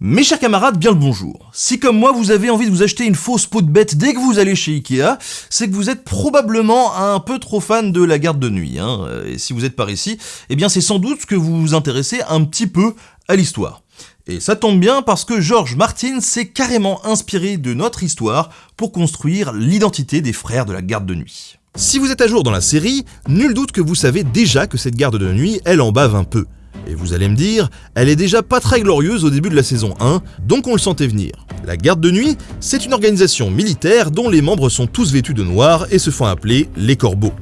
Mes chers camarades, bien le bonjour. Si comme moi vous avez envie de vous acheter une fausse peau de bête dès que vous allez chez Ikea, c'est que vous êtes probablement un peu trop fan de la garde de nuit. Hein. Et si vous êtes par ici, eh bien c'est sans doute que vous vous intéressez un petit peu à l'histoire. Et ça tombe bien parce que George Martin s'est carrément inspiré de notre histoire pour construire l'identité des frères de la garde de nuit. Si vous êtes à jour dans la série, nul doute que vous savez déjà que cette garde de nuit, elle en bave un peu. Et vous allez me dire, elle est déjà pas très glorieuse au début de la saison 1, donc on le sentait venir. La garde de nuit, c'est une organisation militaire dont les membres sont tous vêtus de noir et se font appeler les corbeaux.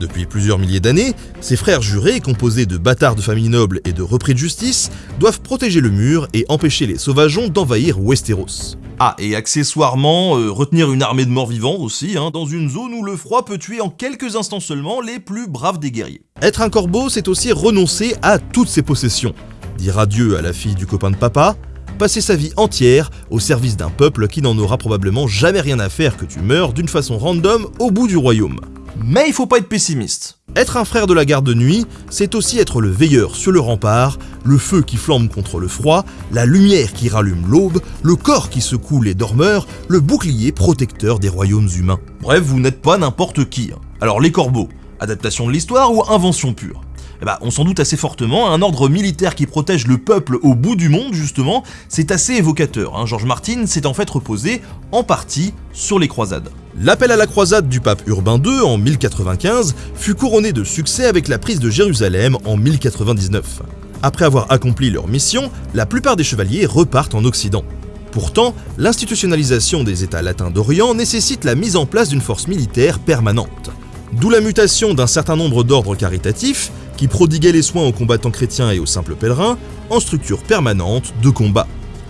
Depuis plusieurs milliers d'années, ces frères jurés, composés de bâtards de famille noble et de repris de justice, doivent protéger le mur et empêcher les sauvageons d'envahir Westeros. Ah, et accessoirement, euh, retenir une armée de morts vivants aussi, hein, dans une zone où le froid peut tuer en quelques instants seulement les plus braves des guerriers. Être un corbeau, c'est aussi renoncer à toutes ses possessions. Dire adieu à la fille du copain de papa, passer sa vie entière au service d'un peuple qui n'en aura probablement jamais rien à faire que tu meurs d'une façon random au bout du royaume. Mais il faut pas être pessimiste. Être un frère de la garde de nuit, c'est aussi être le veilleur sur le rempart, le feu qui flambe contre le froid, la lumière qui rallume l'aube, le corps qui secoue les dormeurs, le bouclier protecteur des royaumes humains. Bref, vous n'êtes pas n'importe qui. Hein. Alors les corbeaux, adaptation de l'histoire ou invention pure? Eh ben, on s'en doute assez fortement, un ordre militaire qui protège le peuple au bout du monde, justement, c'est assez évocateur. Hein. Georges Martin s'est en fait reposé, en partie, sur les croisades. L'appel à la croisade du pape Urbain II en 1095 fut couronné de succès avec la prise de Jérusalem en 1099. Après avoir accompli leur mission, la plupart des chevaliers repartent en Occident. Pourtant, l'institutionnalisation des États latins d'Orient nécessite la mise en place d'une force militaire permanente. D'où la mutation d'un certain nombre d'ordres caritatifs qui prodiguaient les soins aux combattants chrétiens et aux simples pèlerins en structure permanente de combat.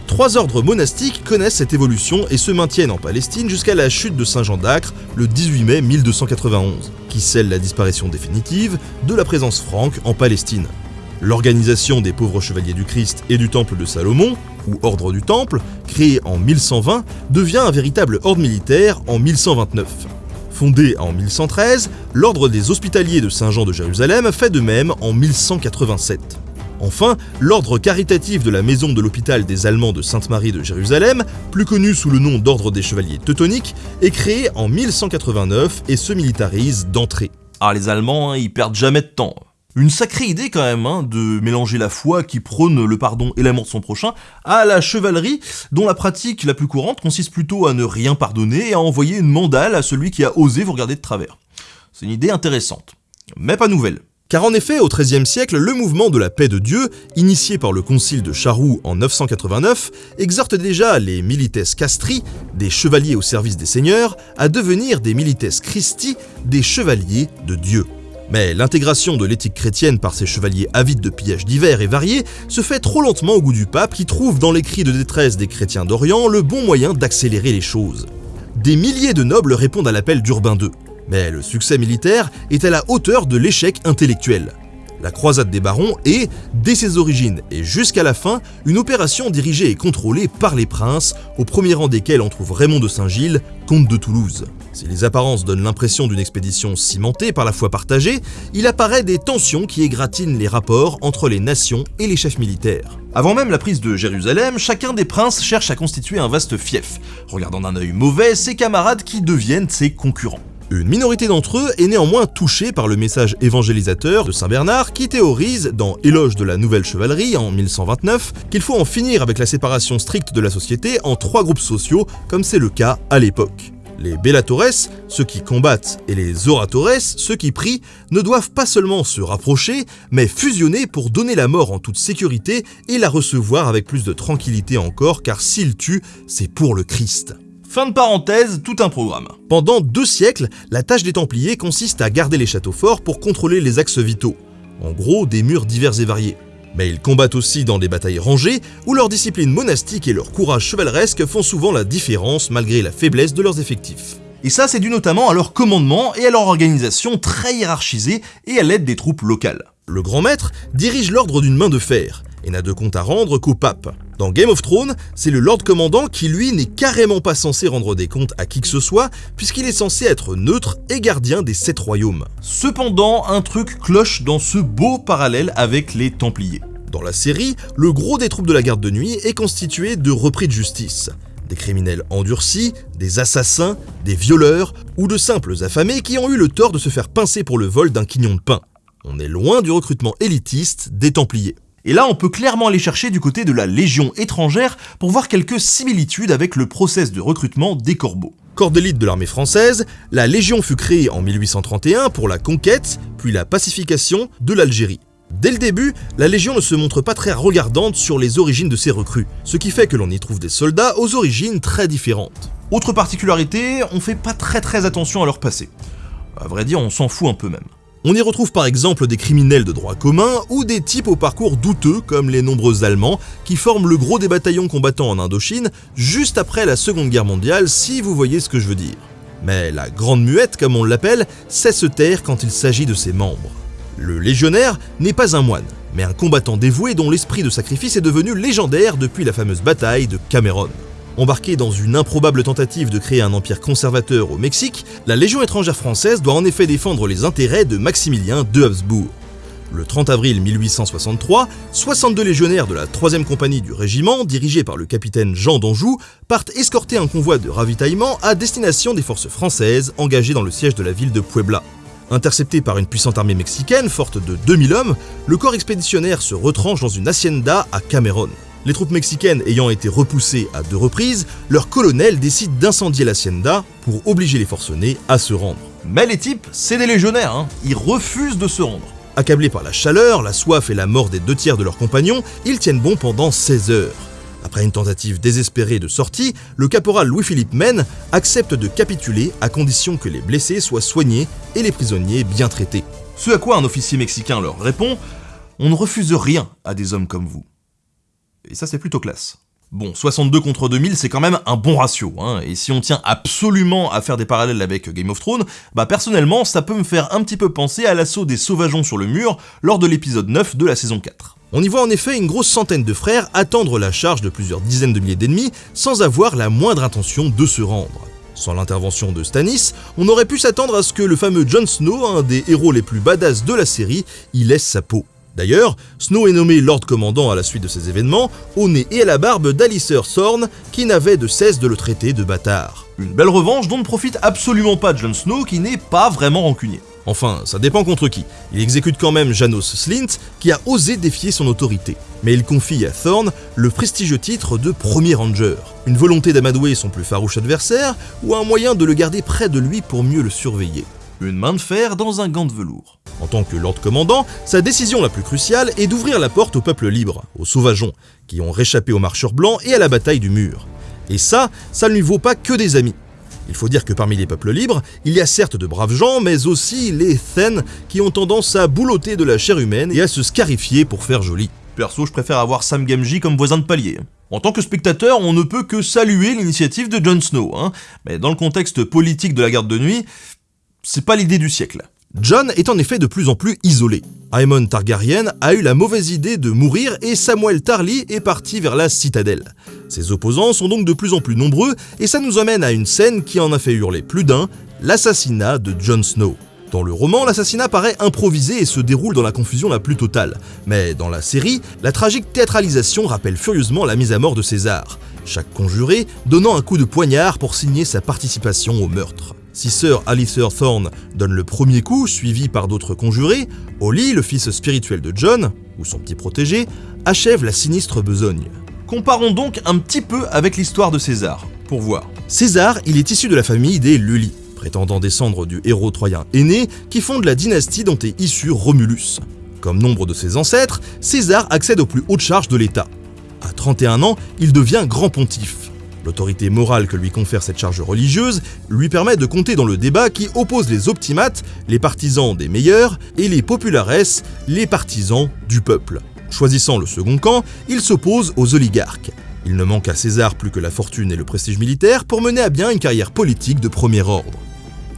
Trois ordres monastiques connaissent cette évolution et se maintiennent en Palestine jusqu'à la chute de Saint Jean d'Acre le 18 mai 1291, qui scelle la disparition définitive de la présence franque en Palestine. L'organisation des pauvres chevaliers du Christ et du Temple de Salomon, ou Ordre du Temple, créé en 1120, devient un véritable ordre militaire en 1129. Fondé en 1113, l'Ordre des Hospitaliers de Saint-Jean de Jérusalem fait de même en 1187. Enfin, l'ordre caritatif de la maison de l'hôpital des Allemands de Sainte-Marie de Jérusalem, plus connu sous le nom d'ordre des chevaliers teutoniques, est créé en 1189 et se militarise d'entrée. Ah les Allemands, hein, ils perdent jamais de temps. Une sacrée idée quand même, hein, de mélanger la foi qui prône le pardon et l'amour de son prochain à la chevalerie, dont la pratique la plus courante consiste plutôt à ne rien pardonner et à envoyer une mandale à celui qui a osé vous regarder de travers. C'est une idée intéressante, mais pas nouvelle. Car en effet, au XIIIe siècle, le mouvement de la paix de Dieu, initié par le concile de Charroux en 989, exhorte déjà les milites castri, des chevaliers au service des seigneurs, à devenir des milites Christi, des chevaliers de Dieu. Mais l'intégration de l'éthique chrétienne par ces chevaliers avides de pillages divers et variés se fait trop lentement au goût du pape qui trouve dans les cris de détresse des chrétiens d'Orient le bon moyen d'accélérer les choses. Des milliers de nobles répondent à l'appel d'Urbain II, mais le succès militaire est à la hauteur de l'échec intellectuel. La croisade des barons est, dès ses origines et jusqu'à la fin, une opération dirigée et contrôlée par les princes, au premier rang desquels on trouve Raymond de Saint-Gilles, comte de Toulouse. Si les apparences donnent l'impression d'une expédition cimentée par la foi partagée, il apparaît des tensions qui égratignent les rapports entre les nations et les chefs militaires. Avant même la prise de Jérusalem, chacun des princes cherche à constituer un vaste fief, regardant d'un œil mauvais ses camarades qui deviennent ses concurrents. Une minorité d'entre eux est néanmoins touchée par le message évangélisateur de Saint Bernard qui théorise, dans Éloge de la Nouvelle Chevalerie en 1129, qu'il faut en finir avec la séparation stricte de la société en trois groupes sociaux, comme c'est le cas à l'époque. Les Bellatores, ceux qui combattent, et les Oratores, ceux qui prient, ne doivent pas seulement se rapprocher, mais fusionner pour donner la mort en toute sécurité et la recevoir avec plus de tranquillité encore, car s'ils tuent, c'est pour le Christ. Fin de parenthèse, tout un programme. Pendant deux siècles, la tâche des Templiers consiste à garder les châteaux forts pour contrôler les axes vitaux. En gros, des murs divers et variés. Mais ils combattent aussi dans des batailles rangées, où leur discipline monastique et leur courage chevaleresque font souvent la différence malgré la faiblesse de leurs effectifs. Et ça, c'est dû notamment à leur commandement et à leur organisation très hiérarchisée et à l'aide des troupes locales. Le grand maître dirige l'ordre d'une main de fer, et n'a de compte à rendre qu'au pape. Dans Game of Thrones, c'est le Lord Commandant qui lui n'est carrément pas censé rendre des comptes à qui que ce soit, puisqu'il est censé être neutre et gardien des sept royaumes. Cependant, un truc cloche dans ce beau parallèle avec les Templiers. Dans la série, le gros des troupes de la garde de nuit est constitué de repris de justice. Des criminels endurcis, des assassins, des violeurs ou de simples affamés qui ont eu le tort de se faire pincer pour le vol d'un quignon de pain. On est loin du recrutement élitiste des Templiers. Et là, on peut clairement aller chercher du côté de la Légion étrangère pour voir quelques similitudes avec le process de recrutement des corbeaux. Corps d'élite de l'armée française, la Légion fut créée en 1831 pour la conquête, puis la pacification de l'Algérie. Dès le début, la Légion ne se montre pas très regardante sur les origines de ses recrues, ce qui fait que l'on y trouve des soldats aux origines très différentes. Autre particularité, on fait pas très très attention à leur passé. À vrai dire, on s'en fout un peu même. On y retrouve par exemple des criminels de droit commun ou des types au parcours douteux comme les nombreux Allemands qui forment le gros des bataillons combattants en Indochine juste après la Seconde Guerre mondiale si vous voyez ce que je veux dire. Mais la Grande Muette comme on l'appelle sait se taire quand il s'agit de ses membres. Le légionnaire n'est pas un moine, mais un combattant dévoué dont l'esprit de sacrifice est devenu légendaire depuis la fameuse bataille de Cameron. Embarquée dans une improbable tentative de créer un empire conservateur au Mexique, la Légion étrangère française doit en effet défendre les intérêts de Maximilien de Habsbourg. Le 30 avril 1863, 62 légionnaires de la 3e compagnie du régiment, dirigés par le capitaine Jean d'Anjou, partent escorter un convoi de ravitaillement à destination des forces françaises engagées dans le siège de la ville de Puebla. Intercepté par une puissante armée mexicaine forte de 2000 hommes, le corps expéditionnaire se retranche dans une hacienda à Cameron. Les troupes mexicaines ayant été repoussées à deux reprises, leur colonel décide d'incendier l'hacienda pour obliger les forcenés à se rendre. Mais les types, c'est des légionnaires, hein. ils refusent de se rendre. Accablés par la chaleur, la soif et la mort des deux tiers de leurs compagnons, ils tiennent bon pendant 16 heures. Après une tentative désespérée de sortie, le caporal Louis-Philippe Mène accepte de capituler à condition que les blessés soient soignés et les prisonniers bien traités. Ce à quoi un officier mexicain leur répond On ne refuse rien à des hommes comme vous. Et ça, c'est plutôt classe. Bon, 62 contre 2000, c'est quand même un bon ratio, hein, et si on tient absolument à faire des parallèles avec Game of Thrones, bah personnellement, ça peut me faire un petit peu penser à l'assaut des sauvageons sur le mur lors de l'épisode 9 de la saison 4. On y voit en effet une grosse centaine de frères attendre la charge de plusieurs dizaines de milliers d'ennemis sans avoir la moindre intention de se rendre. Sans l'intervention de Stannis, on aurait pu s'attendre à ce que le fameux Jon Snow, un des héros les plus badass de la série, y laisse sa peau. D'ailleurs, Snow est nommé Lord Commandant à la suite de ces événements, au nez et à la barbe d'Alicer Thorne, qui n'avait de cesse de le traiter de bâtard. Une belle revanche dont ne profite absolument pas Jon Snow, qui n'est pas vraiment rancunier. Enfin, ça dépend contre qui. Il exécute quand même Janos Slint, qui a osé défier son autorité. Mais il confie à Thorne le prestigieux titre de Premier Ranger. Une volonté d'amadouer son plus farouche adversaire, ou un moyen de le garder près de lui pour mieux le surveiller. Une main de fer dans un gant de velours. En tant que Lord Commandant, sa décision la plus cruciale est d'ouvrir la porte au peuple libre, aux sauvageons, qui ont réchappé aux marcheurs blancs et à la bataille du mur. Et ça, ça ne lui vaut pas que des amis. Il faut dire que parmi les peuples libres, il y a certes de braves gens, mais aussi les Then qui ont tendance à boulotter de la chair humaine et à se scarifier pour faire joli. Perso, je préfère avoir Sam Gamgee comme voisin de palier. En tant que spectateur, on ne peut que saluer l'initiative de Jon Snow, hein. mais dans le contexte politique de la garde de nuit, c'est pas l'idée du siècle. John est en effet de plus en plus isolé. Aemon Targaryen a eu la mauvaise idée de mourir et Samuel Tarly est parti vers la citadelle. Ses opposants sont donc de plus en plus nombreux et ça nous amène à une scène qui en a fait hurler plus d'un, l'assassinat de Jon Snow. Dans le roman, l'assassinat paraît improvisé et se déroule dans la confusion la plus totale. Mais dans la série, la tragique théâtralisation rappelle furieusement la mise à mort de César, chaque conjuré donnant un coup de poignard pour signer sa participation au meurtre. Si Sir Alistair Thorne donne le premier coup, suivi par d'autres conjurés, Holly, le fils spirituel de John, ou son petit protégé, achève la sinistre besogne. Comparons donc un petit peu avec l'histoire de César, pour voir. César, il est issu de la famille des Lully, prétendant descendre du héros troyen aîné qui fonde la dynastie dont est issu Romulus. Comme nombre de ses ancêtres, César accède aux plus hautes charges de l'État. À 31 ans, il devient grand pontife. L'autorité morale que lui confère cette charge religieuse lui permet de compter dans le débat qui oppose les optimates, les partisans des meilleurs, et les populares, les partisans du peuple. Choisissant le second camp, il s'oppose aux oligarques. Il ne manque à César plus que la fortune et le prestige militaire pour mener à bien une carrière politique de premier ordre.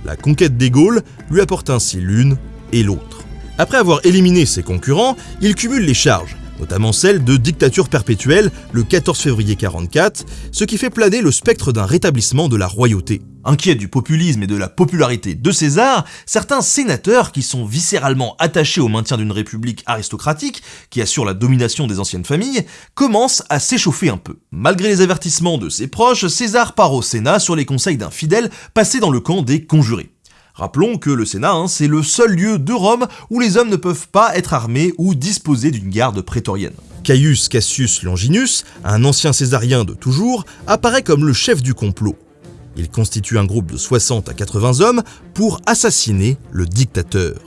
La conquête des Gaules lui apporte ainsi l'une et l'autre. Après avoir éliminé ses concurrents, il cumule les charges, notamment celle de dictature perpétuelle le 14 février 44, ce qui fait planer le spectre d'un rétablissement de la royauté. Inquiets du populisme et de la popularité de César, certains sénateurs qui sont viscéralement attachés au maintien d'une république aristocratique qui assure la domination des anciennes familles, commencent à s'échauffer un peu. Malgré les avertissements de ses proches, César part au Sénat sur les conseils d'un fidèle passé dans le camp des conjurés. Rappelons que le Sénat, hein, c'est le seul lieu de Rome où les hommes ne peuvent pas être armés ou disposer d'une garde prétorienne. Caius Cassius Longinus, un ancien césarien de toujours, apparaît comme le chef du complot. Il constitue un groupe de 60 à 80 hommes pour assassiner le dictateur.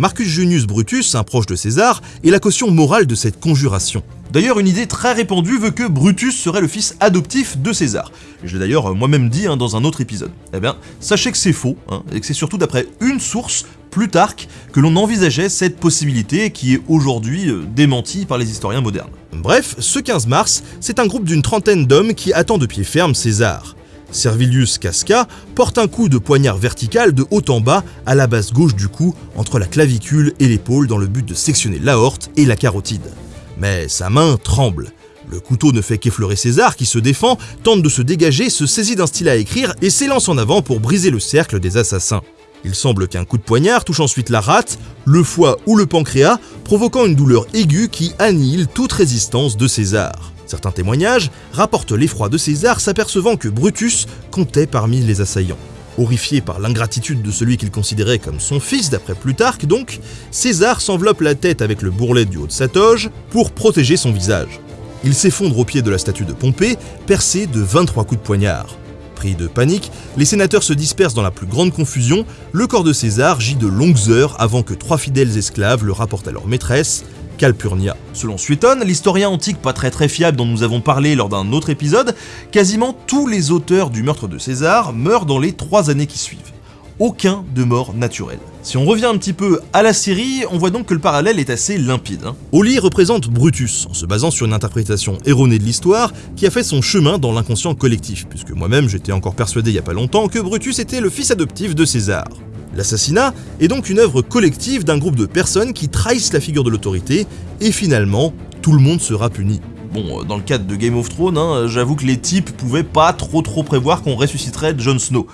Marcus Junius Brutus, un proche de César, est la caution morale de cette conjuration. D'ailleurs, une idée très répandue veut que Brutus serait le fils adoptif de César. Je l'ai d'ailleurs moi-même dit hein, dans un autre épisode. Eh bien, sachez que c'est faux, hein, et que c'est surtout d'après une source, Plutarque, que l'on envisageait cette possibilité qui est aujourd'hui euh, démentie par les historiens modernes. Bref, ce 15 mars, c'est un groupe d'une trentaine d'hommes qui attend de pied ferme César. Servilius Casca porte un coup de poignard vertical de haut en bas à la base gauche du cou, entre la clavicule et l'épaule dans le but de sectionner l'aorte et la carotide. Mais sa main tremble. Le couteau ne fait qu'effleurer César qui se défend, tente de se dégager, se saisit d'un stylet à écrire et s'élance en avant pour briser le cercle des assassins. Il semble qu'un coup de poignard touche ensuite la rate, le foie ou le pancréas, provoquant une douleur aiguë qui annihile toute résistance de César. Certains témoignages rapportent l'effroi de César s'apercevant que Brutus comptait parmi les assaillants. Horrifié par l'ingratitude de celui qu'il considérait comme son fils, d'après Plutarque donc, César s'enveloppe la tête avec le bourrelet du haut de sa toge pour protéger son visage. Il s'effondre au pied de la statue de Pompée, percé de 23 coups de poignard. Pris de panique, les sénateurs se dispersent dans la plus grande confusion, le corps de César gît de longues heures avant que trois fidèles esclaves le rapportent à leur maîtresse, Calpurnia. Selon Suétone, l'historien antique pas très très fiable dont nous avons parlé lors d'un autre épisode, quasiment tous les auteurs du meurtre de César meurent dans les trois années qui suivent. Aucun de mort naturelle. Si on revient un petit peu à la série, on voit donc que le parallèle est assez limpide. Hein. Oli représente Brutus, en se basant sur une interprétation erronée de l'histoire qui a fait son chemin dans l'inconscient collectif, puisque moi-même j'étais encore persuadé il y a pas longtemps que Brutus était le fils adoptif de César. L'assassinat est donc une œuvre collective d'un groupe de personnes qui trahissent la figure de l'autorité, et finalement, tout le monde sera puni. Bon, euh, dans le cadre de Game of Thrones, hein, j'avoue que les types pouvaient pas trop trop prévoir qu'on ressusciterait Jon Snow.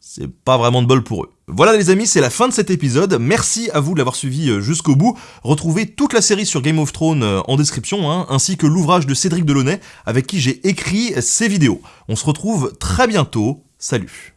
C'est pas vraiment de bol pour eux. Voilà les amis, c'est la fin de cet épisode. Merci à vous de l'avoir suivi euh, jusqu'au bout. Retrouvez toute la série sur Game of Thrones euh, en description, hein, ainsi que l'ouvrage de Cédric Delaunay avec qui j'ai écrit ces vidéos. On se retrouve très bientôt. Salut